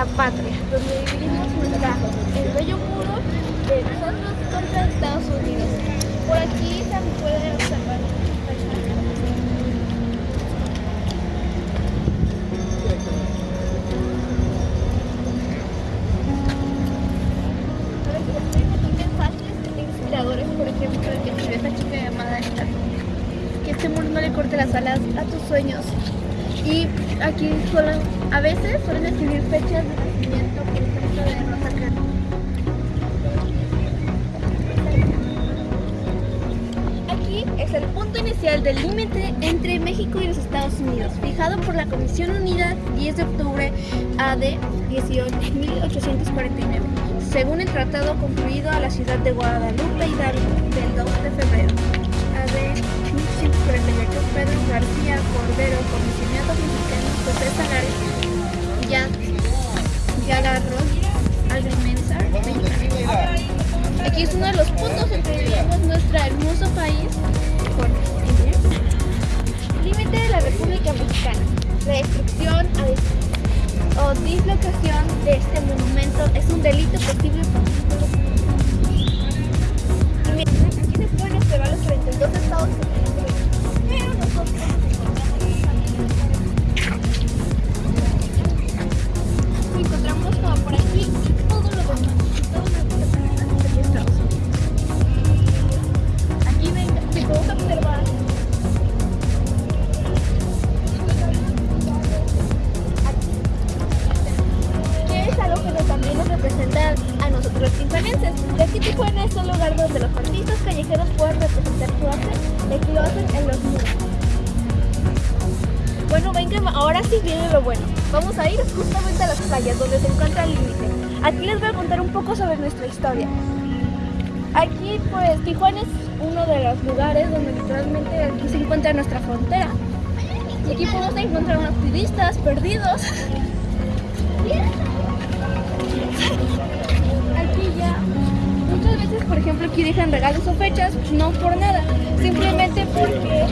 la patria, donde vivimos nuestra, el bello muro de nosotros contra Estados Unidos. Por aquí se puede observar por ejemplo, que tiene esta chica llamada esta, que este muro no le corte las alas a tus sueños. Y aquí suelen, a veces suelen escribir fechas de nacimiento, por ejemplo, de Rosa. Aquí es el punto inicial del límite entre México y los Estados Unidos, fijado por la Comisión Unida 10 de octubre AD 1849, según el tratado concluido a la ciudad de Guadalupe Hidalgo del 2 de febrero Mexicana. La destrucción o dislocación de este monumento es un delito posible por Aquí se pueden observar los donde los artistas callejeros pueden representar su arte y aquí lo hacen en los muros. Bueno, vengan, ahora sí viene lo bueno. Vamos a ir justamente a las playas donde se encuentra el límite. Aquí les voy a contar un poco sobre nuestra historia. Aquí, pues, Tijuana es uno de los lugares donde literalmente aquí se encuentra nuestra frontera. Y aquí podemos encontrar unos turistas perdidos. Aquí ya, muchas veces, por ejemplo, aquí dejan regalos o fechas, no por nada, simplemente porque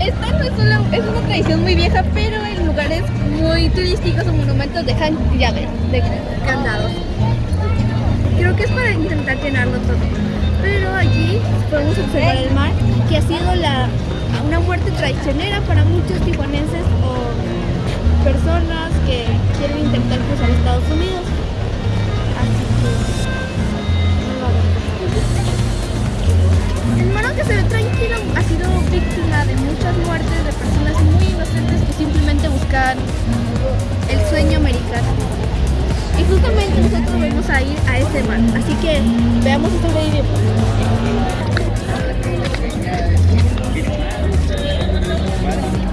Esta no es, solo- es una tradición muy vieja, pero en lugares muy turísticos o monumentos dejan llaves de candados. Creo que es para intentar llenarlo todo. Pero allí podemos observar el mar, que ha sido la, una muerte traicionera para muchos tijuanenses o personas que quieren intentar cruzar Estados Unidos. Así que. El mar, aunque se ve tranquilo, ha sido víctima de muchas muertes de personas muy inocentes que simplemente buscan el sueño americano. Y justamente nosotros vamos a ir a ese mar. Así que veamos si sobrevivimos. Este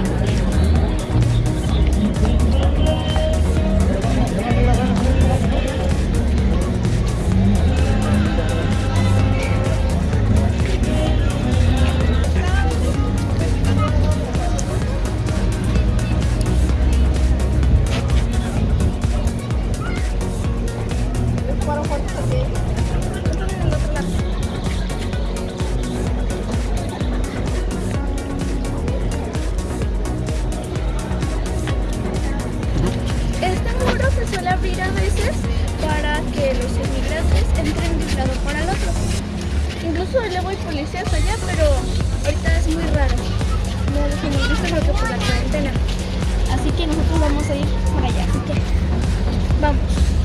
Así que nosotros vamos a ir para allá. Así que vamos.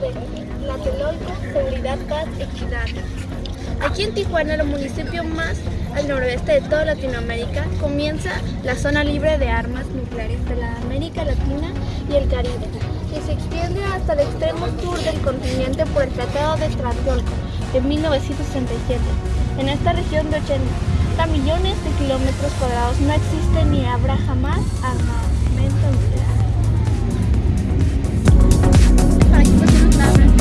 de Tlatelolco, Seguridad, Paz, Equidad. Aquí en Tijuana, el municipio más al noroeste de toda Latinoamérica, comienza la zona libre de armas nucleares de la América Latina y el Caribe, que se extiende hasta el extremo sur del continente por el Tratado de Tlatelolco de 1967. En esta región de 80 millones de kilómetros cuadrados no existe ni habrá jamás armamento nuclear. Thank you.